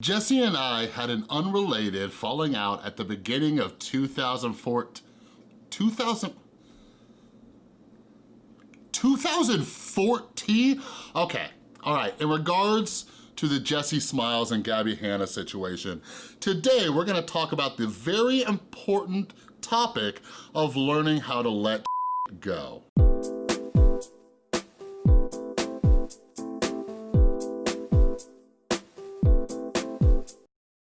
Jessi and I had an unrelated falling out at the beginning of 2014, 2000, 2014? Okay, all right, in regards to the Jessi Smiles and Gabbie Hanna situation, today we're gonna talk about the very important topic of learning how to let go.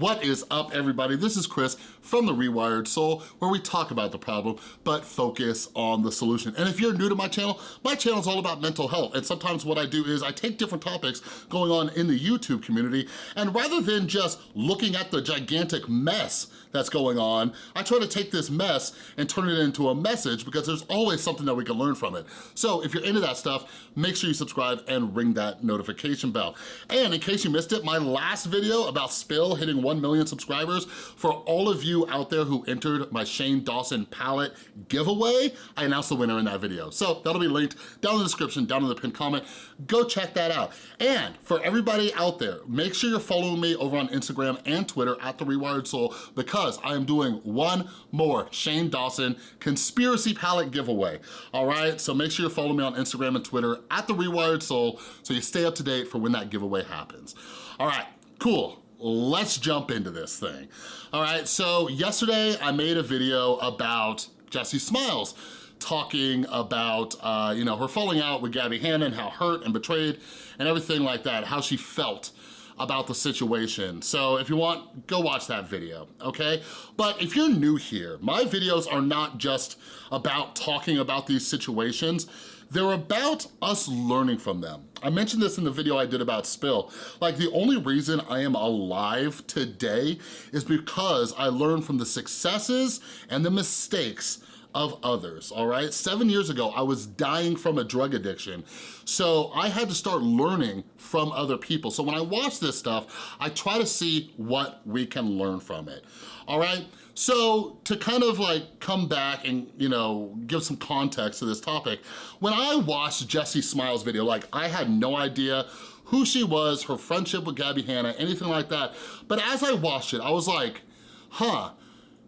What is up, everybody? This is Chris from The Rewired Soul, where we talk about the problem, but focus on the solution. And if you're new to my channel, my channel is all about mental health. And sometimes what I do is I take different topics going on in the YouTube community, and rather than just looking at the gigantic mess that's going on, I try to take this mess and turn it into a message because there's always something that we can learn from it. So if you're into that stuff, make sure you subscribe and ring that notification bell. And in case you missed it, my last video about Spill hitting 1 million subscribers. For all of you out there who entered my Shane Dawson palette giveaway, I announced the winner in that video. So that'll be linked down in the description, down in the pinned comment. Go check that out. And for everybody out there, make sure you're following me over on Instagram and Twitter at The Rewired Soul because I am doing one more Shane Dawson conspiracy palette giveaway. All right, so make sure you're following me on Instagram and Twitter at The Rewired Soul so you stay up to date for when that giveaway happens. All right, cool let's jump into this thing. All right, so yesterday I made a video about Jessi Smiles talking about, uh, you know, her falling out with Gabbie Hanna and how hurt and betrayed and everything like that, how she felt about the situation. So if you want, go watch that video, okay? But if you're new here, my videos are not just about talking about these situations, they're about us learning from them. I mentioned this in the video I did about Spill. Like the only reason I am alive today is because I learned from the successes and the mistakes of others, all right? Seven years ago, I was dying from a drug addiction. So I had to start learning from other people. So when I watch this stuff, I try to see what we can learn from it, all right? So to kind of like come back and, you know, give some context to this topic, when I watched Jessi Smiles' video, like I had no idea who she was, her friendship with Gabbie Hanna, anything like that. But as I watched it, I was like, huh,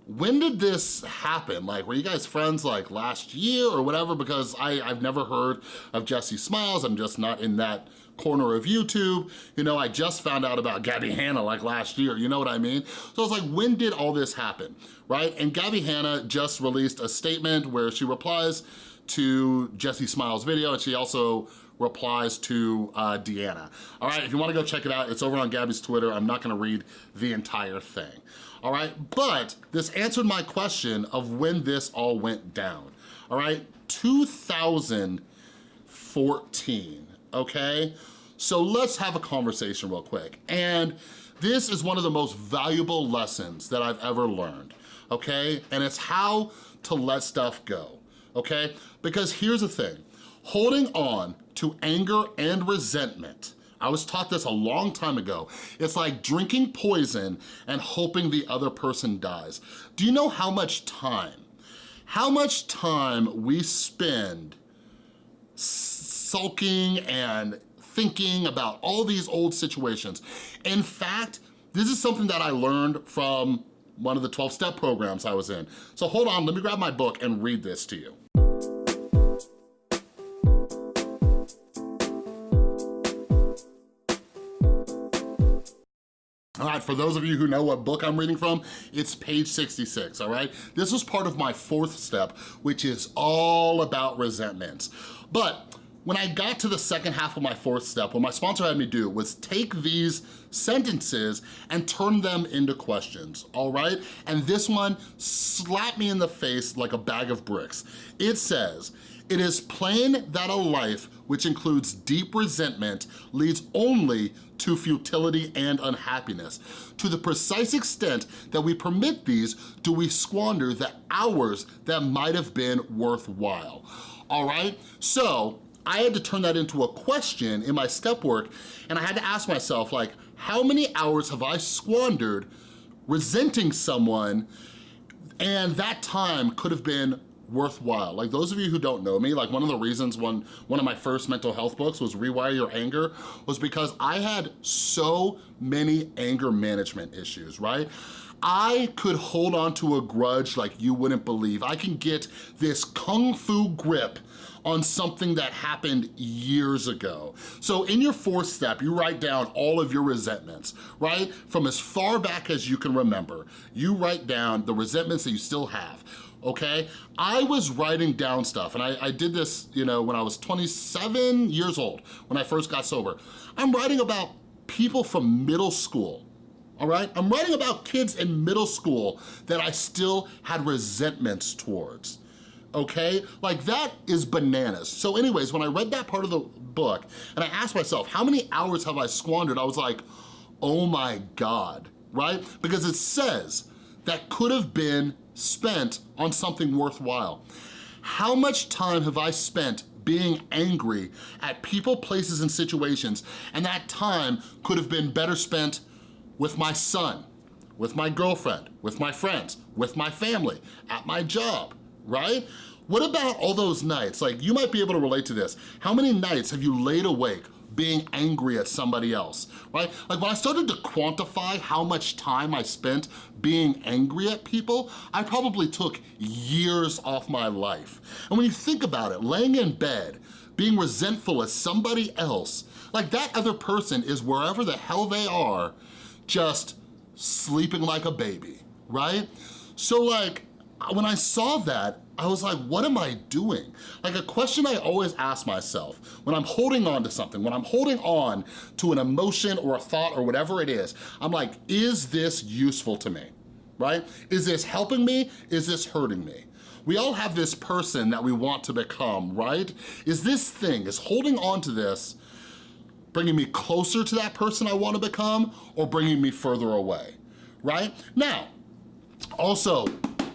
when did this happen? Like, were you guys friends like last year or whatever? Because I, I've never heard of Jessi Smiles. I'm just not in that corner of YouTube. You know, I just found out about Gabbie Hanna like last year, you know what I mean? So I was like, when did all this happen, right? And Gabbie Hanna just released a statement where she replies to Jessi Smiles' video and she also replies to uh, Deanna. All right, if you wanna go check it out, it's over on Gabbie's Twitter. I'm not gonna read the entire thing, all right? But this answered my question of when this all went down, all right? 2014, okay? So let's have a conversation real quick. And this is one of the most valuable lessons that I've ever learned, okay? And it's how to let stuff go, okay? Because here's the thing, holding on to anger and resentment, I was taught this a long time ago. It's like drinking poison and hoping the other person dies. Do you know how much time, how much time we spend sulking and thinking about all these old situations. In fact, this is something that I learned from one of the 12-step programs I was in. So hold on, let me grab my book and read this to you. For those of you who know what book I'm reading from, it's page 66, all right? This was part of my fourth step, which is all about resentments. But when I got to the second half of my fourth step, what my sponsor had me do was take these sentences and turn them into questions, all right? And this one slapped me in the face like a bag of bricks. It says, it is plain that a life which includes deep resentment leads only to futility and unhappiness. To the precise extent that we permit these, do we squander the hours that might have been worthwhile. All right, so I had to turn that into a question in my step work and I had to ask myself like, how many hours have I squandered resenting someone and that time could have been worthwhile. Like those of you who don't know me, like one of the reasons one, one of my first mental health books was Rewire Your Anger was because I had so many anger management issues, right? I could hold on to a grudge like you wouldn't believe. I can get this kung fu grip on something that happened years ago. So in your fourth step, you write down all of your resentments, right? From as far back as you can remember, you write down the resentments that you still have okay? I was writing down stuff, and I, I, did this, you know, when I was 27 years old, when I first got sober. I'm writing about people from middle school, all right? I'm writing about kids in middle school that I still had resentments towards okay? Like that is bananas. So anyways, when I read that part of the book and I asked myself, how many hours have I squandered? I was like, oh my God, right? Because it says that could have been spent on something worthwhile. How much time have I spent being angry at people, places, and situations, and that time could have been better spent with my son, with my girlfriend, with my friends, with my family, at my job, right? What about all those nights? Like, you might be able to relate to this. How many nights have you laid awake being angry at somebody else, right? Like when I started to quantify how much time I spent being angry at people, I probably took years off my life. And when you think about it, laying in bed, being resentful at somebody else, like that other person is wherever the hell they are, just sleeping like a baby, right? So like, when I saw that, I was like, what am I doing? Like a question I always ask myself when I'm holding on to something, when I'm holding on to an emotion or a thought or whatever it is, I'm like, is this useful to me, right? Is this helping me? Is this hurting me? We all have this person that we want to become, right? Is this thing, is holding on to this bringing me closer to that person I wanna become or bringing me further away, right? Now, also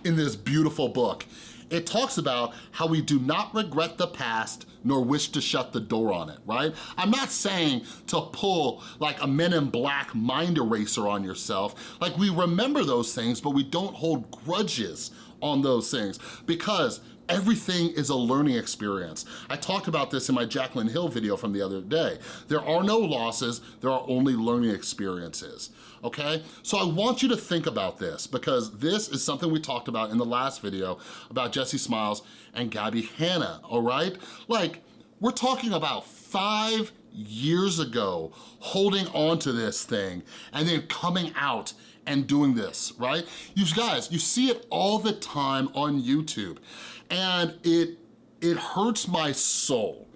in this beautiful book, it talks about how we do not regret the past nor wish to shut the door on it, right? I'm not saying to pull like a Men in Black mind eraser on yourself. Like we remember those things, but we don't hold grudges on those things because Everything is a learning experience. I talked about this in my Jaclyn Hill video from the other day. There are no losses, there are only learning experiences, okay? So I want you to think about this because this is something we talked about in the last video about Jessi Smiles and Gabbie Hanna, all right? Like, we're talking about five years ago holding on to this thing and then coming out and doing this, right? You guys, you see it all the time on YouTube and it, it hurts my soul.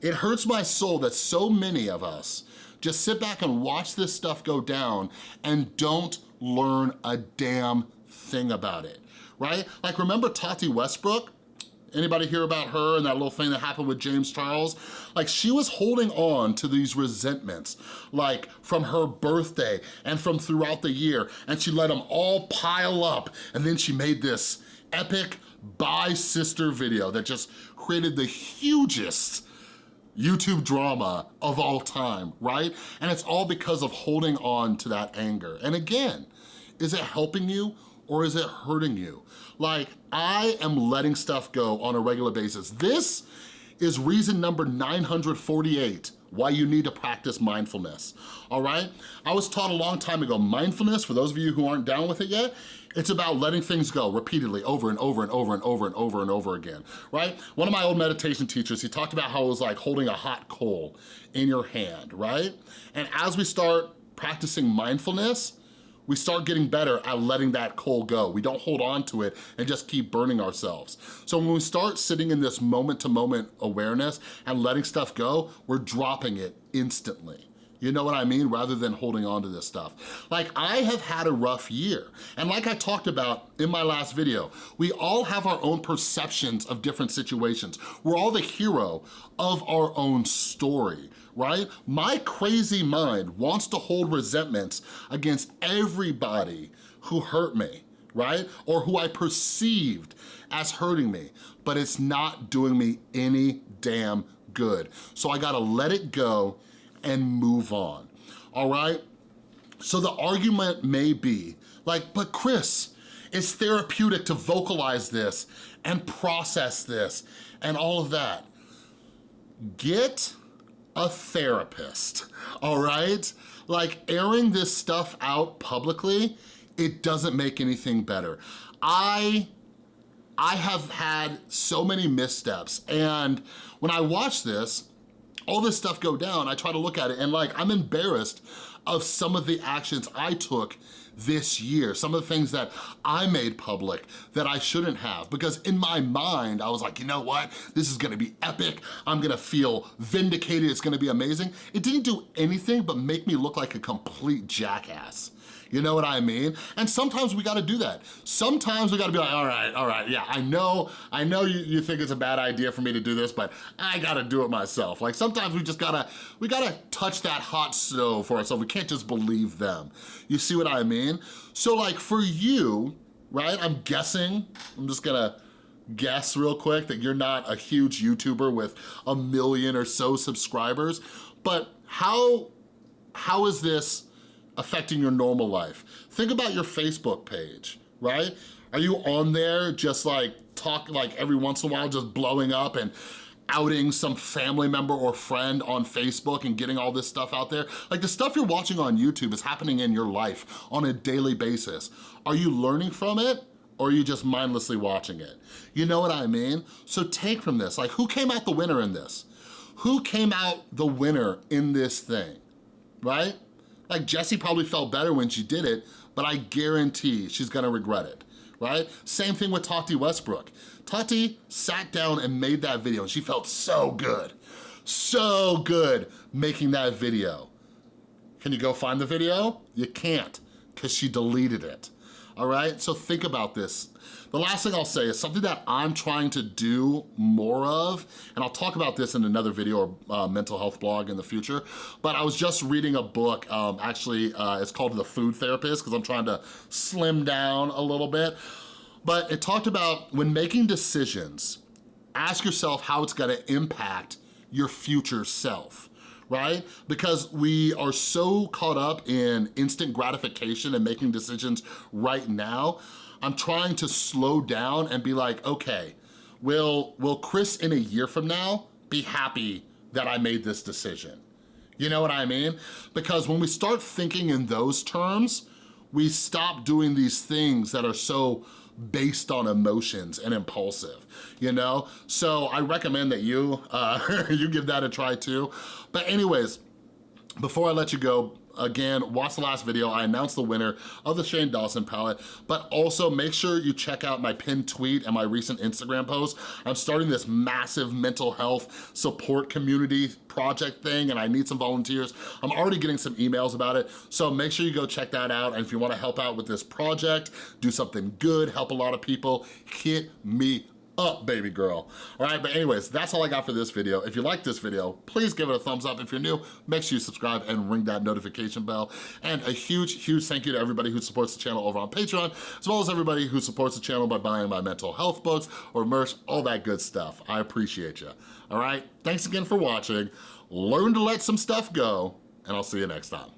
It hurts my soul that so many of us just sit back and watch this stuff go down and don't learn a damn thing about it, right? Like remember Tati Westbrook? Anybody hear about her and that little thing that happened with James Charles? Like she was holding on to these resentments, like from her birthday and from throughout the year, and she let them all pile up, and then she made this epic Bye Sister video that just created the hugest YouTube drama of all time, right? And it's all because of holding on to that anger. And again, is it helping you or is it hurting you? Like, I am letting stuff go on a regular basis. This is reason number 948 why you need to practice mindfulness, all right? I was taught a long time ago, mindfulness, for those of you who aren't down with it yet, it's about letting things go repeatedly over and over and over and over and over and over again, right? One of my old meditation teachers, he talked about how it was like holding a hot coal in your hand, right? And as we start practicing mindfulness, we start getting better at letting that coal go. We don't hold on to it and just keep burning ourselves. So when we start sitting in this moment-to-moment awareness and letting stuff go, we're dropping it instantly. You know what I mean? Rather than holding on to this stuff. Like I have had a rough year. And like I talked about in my last video, we all have our own perceptions of different situations. We're all the hero of our own story right? My crazy mind wants to hold resentments against everybody who hurt me, right? Or who I perceived as hurting me, but it's not doing me any damn good. So I gotta let it go and move on, all right? So the argument may be like, but Chris, It's therapeutic to vocalize this and process this and all of that. Get a therapist, all right? Like airing this stuff out publicly, it doesn't make anything better. I I have had so many missteps and when I watch this, all this stuff go down, I try to look at it and like, I'm embarrassed of some of the actions I took this year, some of the things that I made public that I shouldn't have. Because in my mind, I was like, you know what? This is gonna be epic. I'm gonna feel vindicated. It's gonna be amazing. It didn't do anything but make me look like a complete jackass. You know what I mean? And sometimes we gotta do that. Sometimes we gotta be like, all right, all right, yeah, I know, I know you, you think it's a bad idea for me to do this, but I gotta do it myself. Like sometimes we just gotta, we gotta touch that hot stove for ourselves. We can't just believe them. You see what I mean? So like for you, right, I'm guessing, I'm just gonna guess real quick that you're not a huge YouTuber with a million or so subscribers, but how, how is this affecting your normal life. Think about your Facebook page, right? Are you on there just like talk like every once in a while just blowing up and outing some family member or friend on Facebook and getting all this stuff out there. Like the stuff you're watching on YouTube is happening in your life on a daily basis. Are you learning from it? Or are you just mindlessly watching it? You know what I mean? So take from this, like who came out the winner in this? Who came out the winner in this thing, right? Like Jessi probably felt better when she did it, but I guarantee she's gonna regret it, right? Same thing with Tati Westbrook. Tati sat down and made that video and she felt so good, so good making that video. Can you go find the video? You can't, because she deleted it all right? So think about this. The last thing I'll say is something that I'm trying to do more of, and I'll talk about this in another video or uh, mental health blog in the future, but I was just reading a book, um, actually uh, it's called The Food Therapist because I'm trying to slim down a little bit, but it talked about when making decisions, ask yourself how it's gonna impact your future self right? Because we are so caught up in instant gratification and making decisions right now, I'm trying to slow down and be like, okay, will, will Chris in a year from now be happy that I made this decision? You know what I mean? Because when we start thinking in those terms, we stop doing these things that are so based on emotions and impulsive, you know? So I recommend that you, uh, you give that a try too. But anyways, before I let you go, again, watch the last video. I announced the winner of the Shane Dawson palette, but also make sure you check out my pinned tweet and my recent Instagram post. I'm starting this massive mental health support community project thing and I need some volunteers. I'm already getting some emails about it, so make sure you go check that out. And if you wanna help out with this project, do something good, help a lot of people, hit me up, baby girl. All right, but anyways, that's all I got for this video. If you like this video, please give it a thumbs up. If you're new, make sure you subscribe and ring that notification bell. And a huge, huge thank you to everybody who supports the channel over on Patreon, as well as everybody who supports the channel by buying my mental health books or merch, all that good stuff. I appreciate you. All right, thanks again for watching. Learn to let some stuff go, and I'll see you next time.